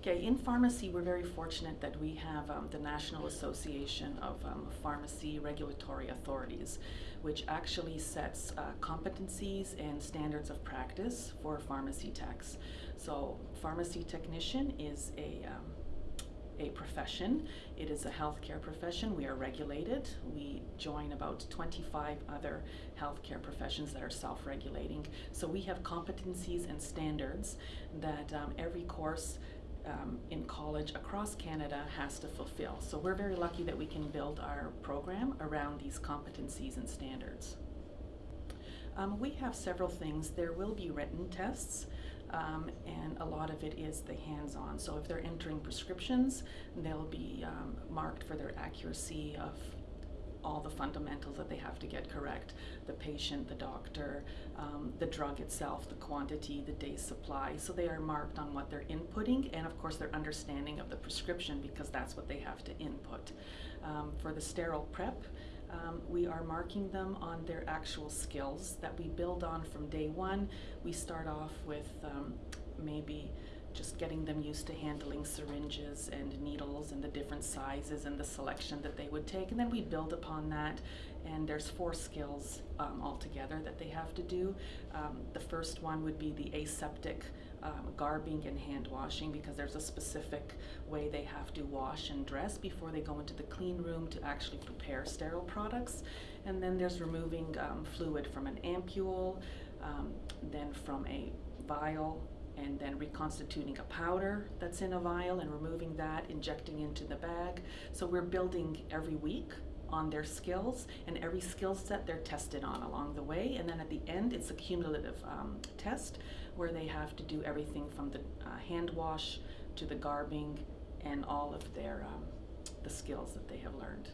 Okay, in pharmacy, we're very fortunate that we have um, the National Association of um, Pharmacy Regulatory Authorities, which actually sets uh, competencies and standards of practice for pharmacy techs. So, pharmacy technician is a um, a profession. It is a healthcare profession. We are regulated. We join about 25 other healthcare professions that are self-regulating. So we have competencies and standards that um, every course um, in college across Canada has to fulfill. So we're very lucky that we can build our program around these competencies and standards. Um, we have several things. There will be written tests. Um, and a lot of it is the hands-on. So if they're entering prescriptions, they'll be um, marked for their accuracy of all the fundamentals that they have to get correct. The patient, the doctor, um, the drug itself, the quantity, the day's supply. So they are marked on what they're inputting and of course their understanding of the prescription because that's what they have to input. Um, for the sterile prep, um, we are marking them on their actual skills that we build on from day one. We start off with um, maybe just getting them used to handling syringes and needles and the different sizes and the selection that they would take. And then we build upon that. And there's four skills um, altogether that they have to do. Um, the first one would be the aseptic um, garbing and hand washing because there's a specific way they have to wash and dress before they go into the clean room to actually prepare sterile products. And then there's removing um, fluid from an ampule, um, then from a vial, and then reconstituting a powder that's in a vial and removing that, injecting into the bag. So we're building every week on their skills and every skill set they're tested on along the way and then at the end it's a cumulative um, test where they have to do everything from the uh, hand wash to the garbing and all of their um, the skills that they have learned.